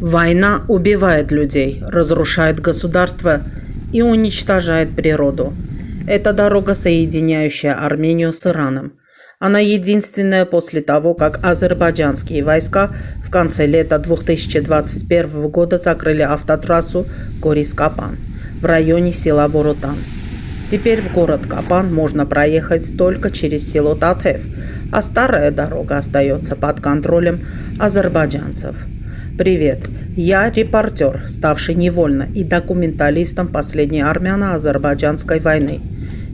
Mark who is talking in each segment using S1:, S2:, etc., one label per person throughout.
S1: Война убивает людей, разрушает государство и уничтожает природу. Это дорога, соединяющая Армению с Ираном. Она единственная после того, как азербайджанские войска в конце лета 2021 года закрыли автотрассу Корис-Капан в районе села Воротан. Теперь в город Капан можно проехать только через село Татев, а старая дорога остается под контролем азербайджанцев. Привет, я репортер, ставший невольно и документалистом последней армяно-азербайджанской войны.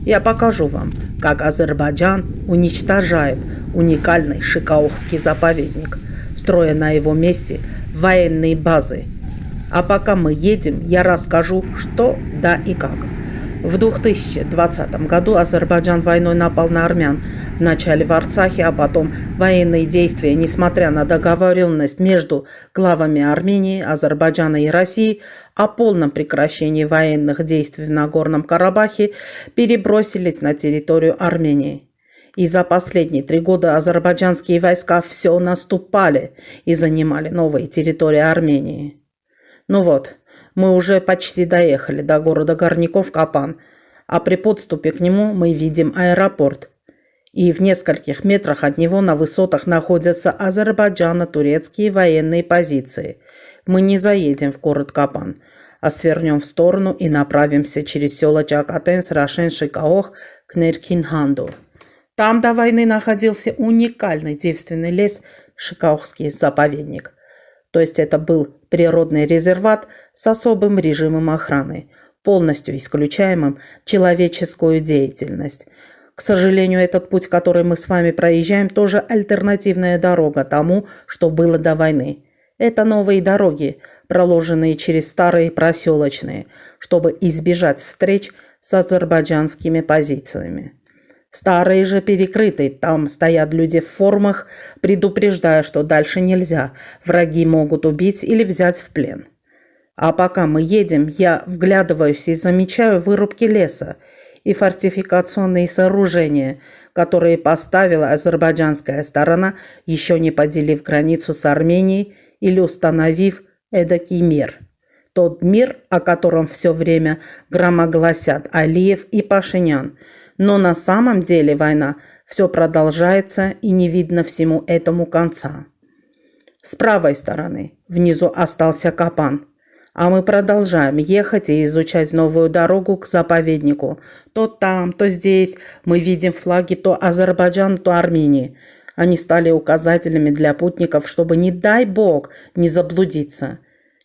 S1: Я покажу вам, как Азербайджан уничтожает уникальный Шикаухский заповедник, строя на его месте военные базы. А пока мы едем, я расскажу, что, да и как. В 2020 году Азербайджан войной напал на армян, вначале в Арцахе, а потом военные действия, несмотря на договоренность между главами Армении, Азербайджана и России о полном прекращении военных действий в Нагорном Карабахе, перебросились на территорию Армении. И за последние три года азербайджанские войска все наступали и занимали новые территории Армении. Ну вот, мы уже почти доехали до города Горняков Капан, а при подступе к нему мы видим аэропорт. И в нескольких метрах от него на высотах находятся азербайджано-турецкие военные позиции. Мы не заедем в город Капан, а свернем в сторону и направимся через села Чакатенс, Рашен, Шикаох к Неркинханду. Там до войны находился уникальный девственный лес Шикаохский заповедник – то есть это был природный резерват с особым режимом охраны, полностью исключаемым человеческую деятельность. К сожалению, этот путь, который мы с вами проезжаем, тоже альтернативная дорога тому, что было до войны. Это новые дороги, проложенные через старые проселочные, чтобы избежать встреч с азербайджанскими позициями. Старые же перекрыты, там стоят люди в формах, предупреждая, что дальше нельзя, враги могут убить или взять в плен. А пока мы едем, я вглядываюсь и замечаю вырубки леса и фортификационные сооружения, которые поставила азербайджанская сторона, еще не поделив границу с Арменией или установив эдакий мир. Тот мир, о котором все время громогласят Алиев и Пашинян – но на самом деле война все продолжается и не видно всему этому конца. С правой стороны внизу остался Капан, а мы продолжаем ехать и изучать новую дорогу к заповеднику. То там, то здесь мы видим флаги то Азербайджана, то Армении. Они стали указателями для путников, чтобы, не дай бог, не заблудиться.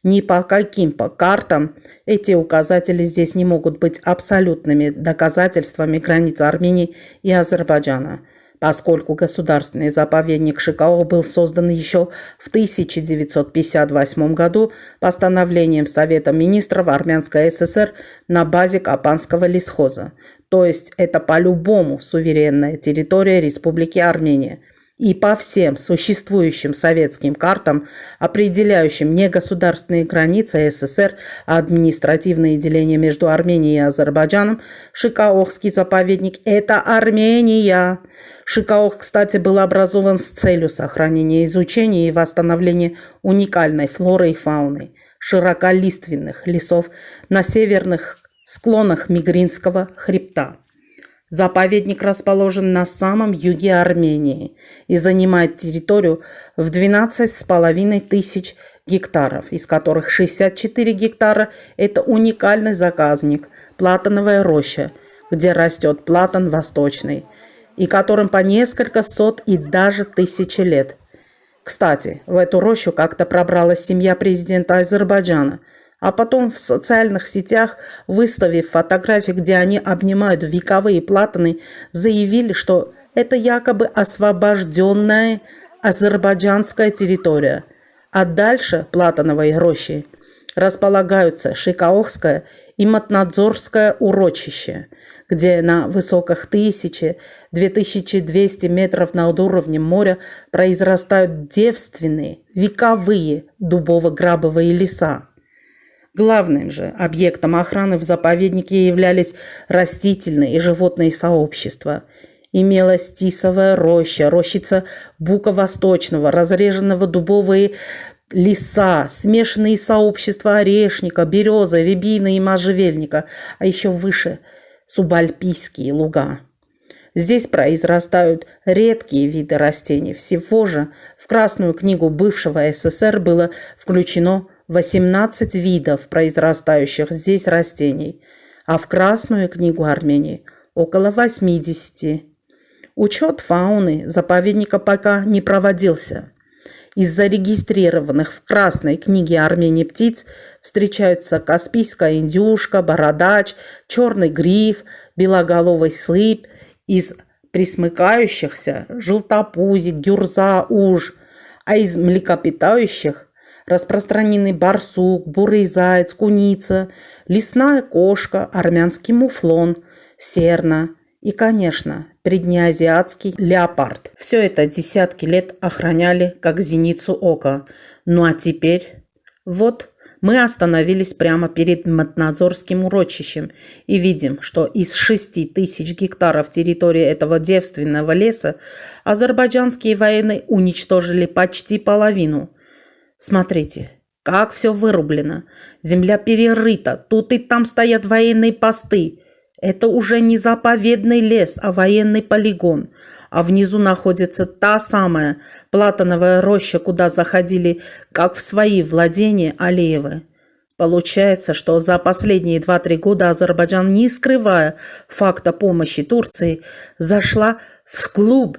S1: Ни по каким по картам эти указатели здесь не могут быть абсолютными доказательствами границ Армении и Азербайджана, поскольку государственный заповедник Шикао был создан еще в 1958 году постановлением Совета министров Армянской ССР на базе Капанского лесхоза. То есть это по-любому суверенная территория Республики Армения – и по всем существующим советским картам, определяющим не государственные границы СССР, административные деления между Арменией и Азербайджаном, Шикаохский заповедник – это Армения. Шикаох, кстати, был образован с целью сохранения изучения и восстановления уникальной флоры и фауны, широколиственных лесов на северных склонах Мигринского хребта. Заповедник расположен на самом юге Армении и занимает территорию в 12,5 тысяч гектаров, из которых 64 гектара – это уникальный заказник – платановая роща, где растет платан восточный, и которым по несколько сот и даже тысячи лет. Кстати, в эту рощу как-то пробралась семья президента Азербайджана – а потом в социальных сетях, выставив фотографии, где они обнимают вековые платаны, заявили, что это якобы освобожденная азербайджанская территория. А дальше платановой рощи располагаются Шикаохское и Матнадзорское урочище, где на высоках 1000-2200 метров над уровнем моря произрастают девственные, вековые дубово-грабовые леса. Главным же объектом охраны в заповеднике являлись растительные и животные сообщества. Имелась тисовая роща, рощица бука восточного, разреженного дубовые леса, смешанные сообщества орешника, березы, рябины и можжевельника, а еще выше – субальпийские луга. Здесь произрастают редкие виды растений. Всего же в Красную книгу бывшего СССР было включено 18 видов произрастающих здесь растений, а в Красную книгу Армении около 80. Учет фауны заповедника пока не проводился. Из зарегистрированных в Красной книге Армении птиц встречаются каспийская индюшка, бородач, черный гриф, белоголовый слып – из присмыкающихся – желтопузик, гюрза, уж, а из млекопитающих – распространены барсук, бурый заяц, куница, лесная кошка, армянский муфлон, серна и, конечно, преднеазиатский леопард. Все это десятки лет охраняли как зеницу ока. Ну а теперь вот мы остановились прямо перед Матнадзорским урочищем и видим, что из 6 тысяч гектаров территории этого девственного леса азербайджанские военные уничтожили почти половину. Смотрите, как все вырублено. Земля перерыта, тут и там стоят военные посты. Это уже не заповедный лес, а военный полигон – а внизу находится та самая платановая роща, куда заходили, как в свои владения Алиевы. Получается, что за последние 2-3 года Азербайджан, не скрывая факта помощи Турции, зашла в клуб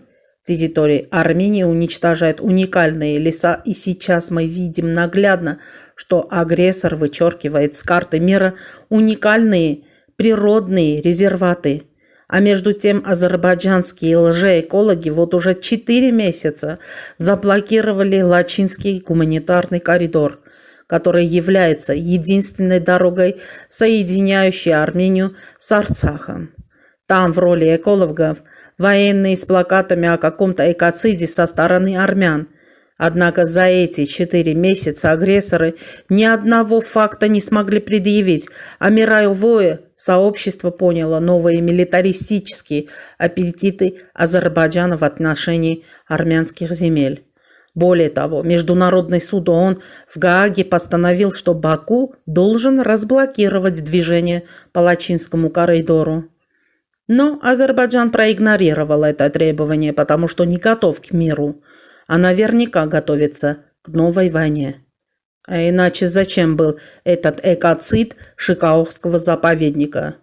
S1: территории Армении, уничтожает уникальные леса, и сейчас мы видим наглядно, что агрессор вычеркивает с карты мира уникальные природные резерваты – а между тем азербайджанские лжеэкологи вот уже 4 месяца заблокировали Лачинский гуманитарный коридор, который является единственной дорогой, соединяющей Армению с Арцахом. Там в роли экологов военные с плакатами о каком-то экоциде со стороны армян – Однако за эти четыре месяца агрессоры ни одного факта не смогли предъявить, а мировое сообщество поняло новые милитаристические аппетиты Азербайджана в отношении армянских земель. Более того, Международный суд ООН в Гааге постановил, что Баку должен разблокировать движение по Лачинскому коридору. Но Азербайджан проигнорировал это требование, потому что не готов к миру а наверняка готовится к новой войне. А иначе зачем был этот экоцид Шикаохского заповедника?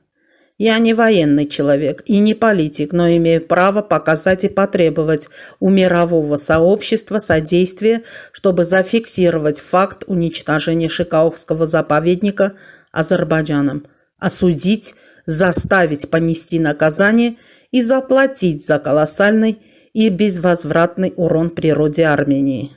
S1: Я не военный человек и не политик, но имею право показать и потребовать у мирового сообщества содействия, чтобы зафиксировать факт уничтожения Шикаохского заповедника Азербайджаном, осудить, заставить понести наказание и заплатить за колоссальный и безвозвратный урон природе Армении.